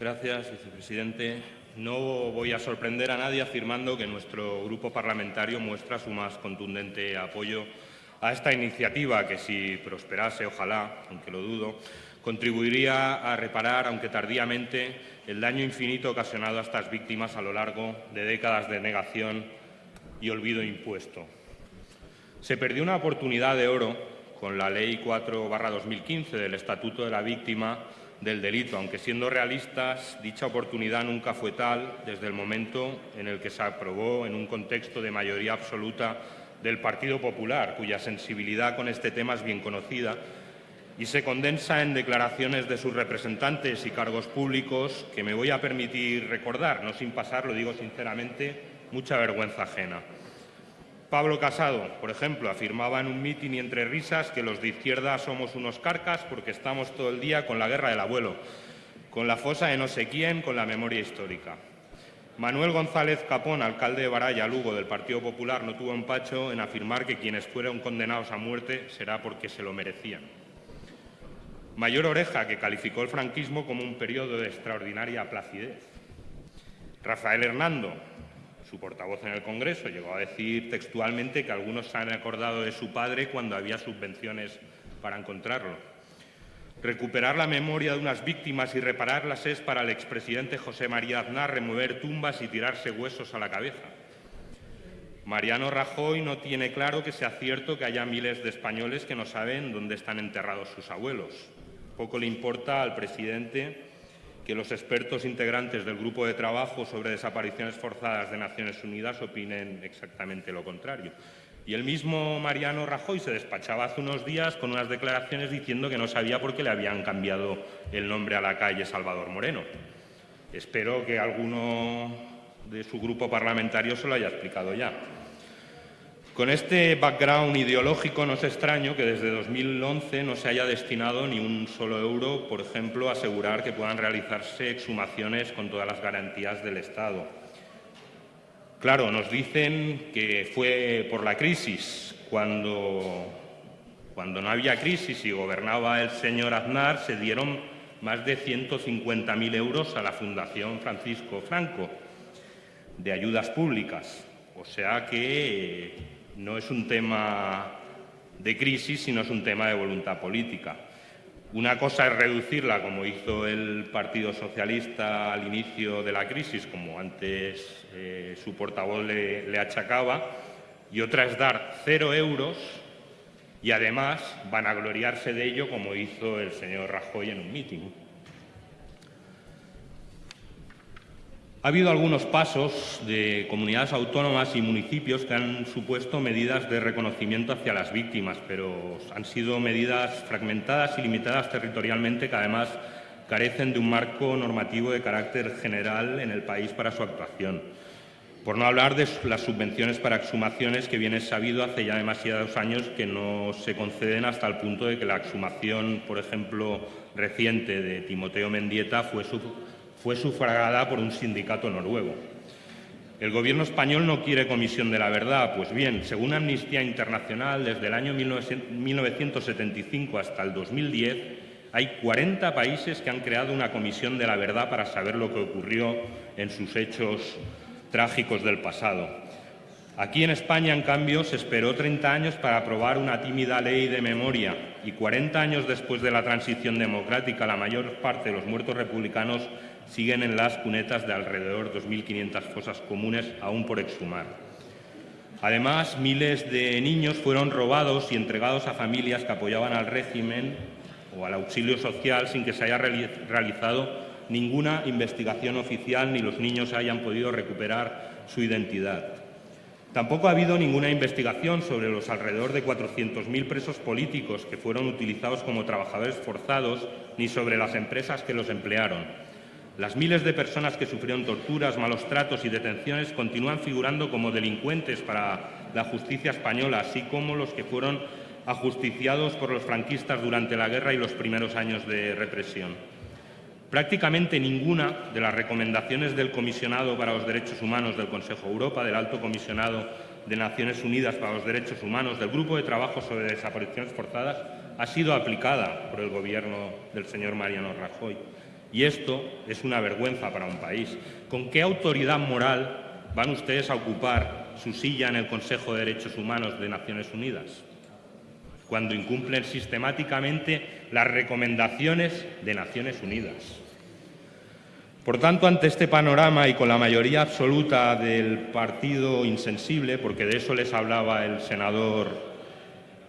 Gracias, vicepresidente. No voy a sorprender a nadie afirmando que nuestro grupo parlamentario muestra su más contundente apoyo a esta iniciativa que, si prosperase, ojalá, aunque lo dudo, contribuiría a reparar, aunque tardíamente, el daño infinito ocasionado a estas víctimas a lo largo de décadas de negación y olvido impuesto. Se perdió una oportunidad de oro con la Ley 4-2015 del Estatuto de la Víctima del Delito, aunque siendo realistas, dicha oportunidad nunca fue tal desde el momento en el que se aprobó en un contexto de mayoría absoluta del Partido Popular, cuya sensibilidad con este tema es bien conocida y se condensa en declaraciones de sus representantes y cargos públicos que me voy a permitir recordar, no sin pasar, lo digo sinceramente, mucha vergüenza ajena. Pablo Casado, por ejemplo, afirmaba en un mitin y entre risas que los de izquierda somos unos carcas porque estamos todo el día con la guerra del abuelo, con la fosa de no sé quién, con la memoria histórica. Manuel González Capón, alcalde de Baraya, Lugo, del Partido Popular, no tuvo empacho en afirmar que quienes fueron condenados a muerte será porque se lo merecían. Mayor Oreja, que calificó el franquismo como un periodo de extraordinaria placidez. Rafael Hernando, su portavoz en el Congreso, llegó a decir textualmente que algunos se han acordado de su padre cuando había subvenciones para encontrarlo. Recuperar la memoria de unas víctimas y repararlas es para el expresidente José María Aznar remover tumbas y tirarse huesos a la cabeza. Mariano Rajoy no tiene claro que sea cierto que haya miles de españoles que no saben dónde están enterrados sus abuelos. Poco le importa al presidente que los expertos integrantes del grupo de trabajo sobre desapariciones forzadas de Naciones Unidas opinen exactamente lo contrario. Y el mismo Mariano Rajoy se despachaba hace unos días con unas declaraciones diciendo que no sabía por qué le habían cambiado el nombre a la calle Salvador Moreno. Espero que alguno de su grupo parlamentario se lo haya explicado ya. Con este background ideológico no es extraño que desde 2011 no se haya destinado ni un solo euro, por ejemplo, a asegurar que puedan realizarse exhumaciones con todas las garantías del Estado. Claro, nos dicen que fue por la crisis. Cuando, cuando no había crisis y gobernaba el señor Aznar, se dieron más de 150.000 euros a la Fundación Francisco Franco de ayudas públicas. O sea que no es un tema de crisis, sino es un tema de voluntad política. Una cosa es reducirla, como hizo el Partido Socialista al inicio de la crisis, como antes eh, su portavoz le, le achacaba, y otra es dar cero euros y además vanagloriarse de ello, como hizo el señor Rajoy en un mitin. Ha habido algunos pasos de comunidades autónomas y municipios que han supuesto medidas de reconocimiento hacia las víctimas, pero han sido medidas fragmentadas y limitadas territorialmente que además carecen de un marco normativo de carácter general en el país para su actuación. Por no hablar de las subvenciones para exhumaciones que viene sabido hace ya demasiados años que no se conceden hasta el punto de que la exhumación, por ejemplo, reciente de Timoteo Mendieta fue su fue sufragada por un sindicato noruego. El Gobierno español no quiere comisión de la verdad. Pues bien, según Amnistía Internacional, desde el año 1975 hasta el 2010, hay 40 países que han creado una comisión de la verdad para saber lo que ocurrió en sus hechos trágicos del pasado. Aquí en España, en cambio, se esperó 30 años para aprobar una tímida ley de memoria y 40 años después de la transición democrática, la mayor parte de los muertos republicanos siguen en las cunetas de alrededor de 2.500 fosas comunes aún por exhumar. Además, miles de niños fueron robados y entregados a familias que apoyaban al régimen o al auxilio social sin que se haya realizado ninguna investigación oficial ni los niños hayan podido recuperar su identidad. Tampoco ha habido ninguna investigación sobre los alrededor de 400.000 presos políticos que fueron utilizados como trabajadores forzados ni sobre las empresas que los emplearon. Las miles de personas que sufrieron torturas, malos tratos y detenciones continúan figurando como delincuentes para la justicia española, así como los que fueron ajusticiados por los franquistas durante la guerra y los primeros años de represión. Prácticamente ninguna de las recomendaciones del Comisionado para los Derechos Humanos del Consejo de Europa, del Alto Comisionado de Naciones Unidas para los Derechos Humanos, del Grupo de Trabajo sobre Desapariciones Forzadas, ha sido aplicada por el Gobierno del señor Mariano Rajoy. Y esto es una vergüenza para un país. ¿Con qué autoridad moral van ustedes a ocupar su silla en el Consejo de Derechos Humanos de Naciones Unidas? Cuando incumplen sistemáticamente las recomendaciones de Naciones Unidas. Por tanto, ante este panorama y con la mayoría absoluta del partido insensible, porque de eso les hablaba el senador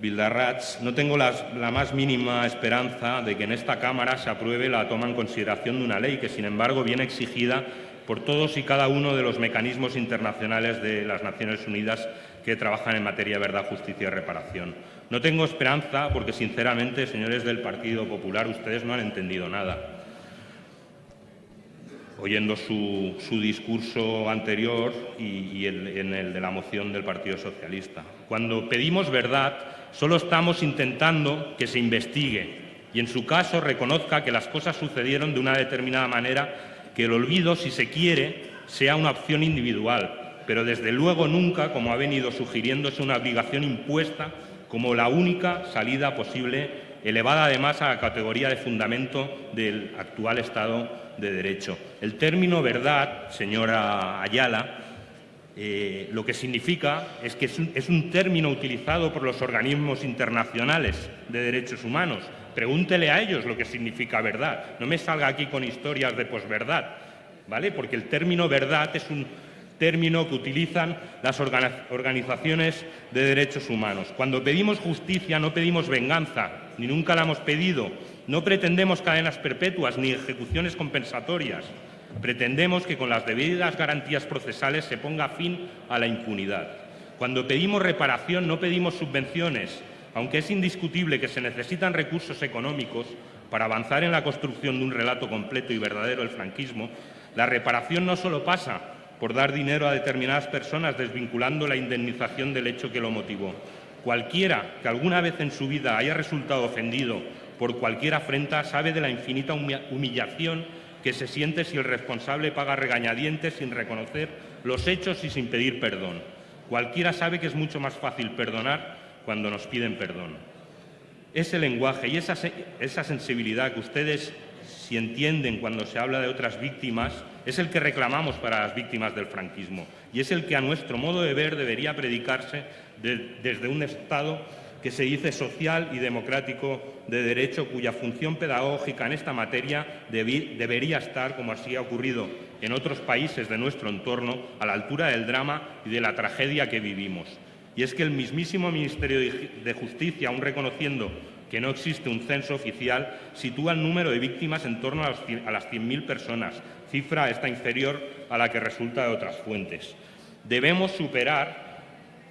Bildarratz, no tengo la más mínima esperanza de que en esta Cámara se apruebe la toma en consideración de una ley que, sin embargo, viene exigida por todos y cada uno de los mecanismos internacionales de las Naciones Unidas que trabajan en materia de verdad, justicia y reparación. No tengo esperanza porque, sinceramente, señores del Partido Popular, ustedes no han entendido nada oyendo su, discurso anterior y, en el de la moción del Partido Socialista. Cuando pedimos verdad, solo estamos intentando que se investigue y, en su caso, reconozca que las cosas sucedieron de una determinada manera, que el olvido, si se quiere, sea una opción individual, pero desde luego nunca, como ha venido sugiriéndose, una obligación impuesta como la única salida posible, elevada además a la categoría de fundamento del actual Estado de Derecho. El término verdad, señora Ayala, eh, lo que significa es que es un, término utilizado por los organismos internacionales de derechos humanos. Pregúntele a ellos lo que significa verdad. No me salga aquí con historias de posverdad, ¿vale? Porque el término verdad es un término que utilizan las organizaciones de derechos humanos. Cuando pedimos justicia no pedimos venganza, ni nunca la hemos pedido, no pretendemos cadenas perpetuas ni ejecuciones compensatorias. Pretendemos que con las debidas garantías procesales se ponga fin a la impunidad. Cuando pedimos reparación no pedimos subvenciones, aunque es indiscutible que se necesitan recursos económicos para avanzar en la construcción de un relato completo y verdadero del franquismo, la reparación no solo pasa por dar dinero a determinadas personas desvinculando la indemnización del hecho que lo motivó. Cualquiera que alguna vez en su vida haya resultado ofendido por cualquier afrenta sabe de la infinita humillación que se siente si el responsable paga regañadientes sin reconocer los hechos y sin pedir perdón. Cualquiera sabe que es mucho más fácil perdonar cuando nos piden perdón. Ese lenguaje y esa, sensibilidad que ustedes, si entienden cuando se habla de otras víctimas, es el que reclamamos para las víctimas del franquismo y es el que a nuestro modo de ver debería predicarse desde un Estado que se dice social y democrático de derecho, cuya función pedagógica en esta materia debería estar, como así ha ocurrido en otros países de nuestro entorno, a la altura del drama y de la tragedia que vivimos. Y es que el mismísimo Ministerio de Justicia, aun reconociendo que no existe un censo oficial, sitúa el número de víctimas en torno a las 100.000 personas, cifra esta inferior a la que resulta de otras fuentes. Debemos superar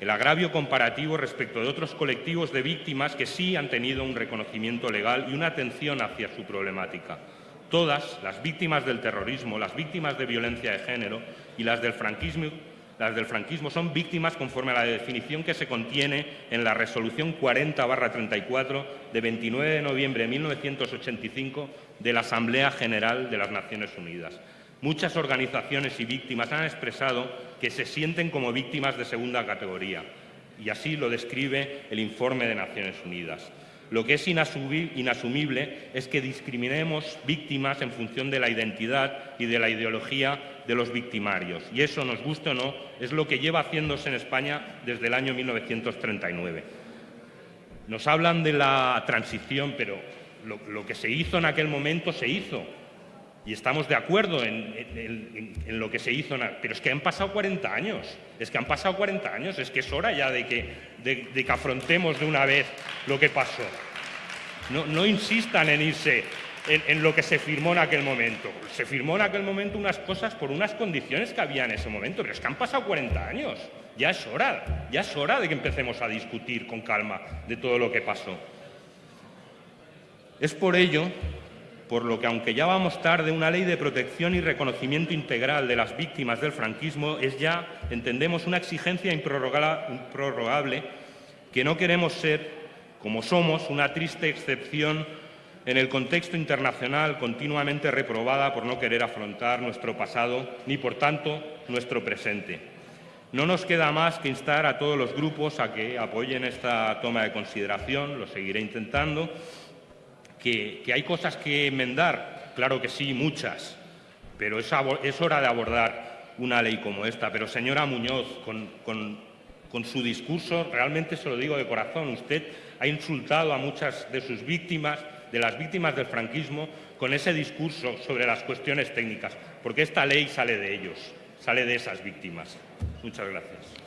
el agravio comparativo respecto de otros colectivos de víctimas que sí han tenido un reconocimiento legal y una atención hacia su problemática. Todas, las víctimas del terrorismo, las víctimas de violencia de género y las del franquismo, las del franquismo son víctimas conforme a la definición que se contiene en la Resolución 40-34 de 29 de noviembre de 1985 de la Asamblea General de las Naciones Unidas. Muchas organizaciones y víctimas han expresado que se sienten como víctimas de segunda categoría, y así lo describe el informe de Naciones Unidas. Lo que es inasumible es que discriminemos víctimas en función de la identidad y de la ideología de los victimarios. Y eso, nos guste o no, es lo que lleva haciéndose en España desde el año 1939. Nos hablan de la transición, pero lo, que se hizo en aquel momento se hizo y estamos de acuerdo en, lo que se hizo, pero es que han pasado 40 años, es que han pasado 40 años, es que es hora ya de que, de, que afrontemos de una vez lo que pasó. No, insistan en irse en, lo que se firmó en aquel momento. Se firmó en aquel momento unas cosas por unas condiciones que había en ese momento, pero es que han pasado 40 años. Ya es hora, ya es hora de que empecemos a discutir con calma de todo lo que pasó. Es por ello por lo que, aunque ya vamos tarde, una ley de protección y reconocimiento integral de las víctimas del franquismo es ya, entendemos, una exigencia improrrogable que no queremos ser, como somos, una triste excepción en el contexto internacional continuamente reprobada por no querer afrontar nuestro pasado ni, por tanto, nuestro presente. No nos queda más que instar a todos los grupos a que apoyen esta toma de consideración, lo seguiré intentando, que, hay cosas que enmendar claro que sí, muchas, pero es, hora de abordar una ley como esta. Pero, señora Muñoz, con, su discurso, realmente se lo digo de corazón, usted ha insultado a muchas de sus víctimas, de las víctimas del franquismo, con ese discurso sobre las cuestiones técnicas, porque esta ley sale de ellos, sale de esas víctimas. Muchas gracias.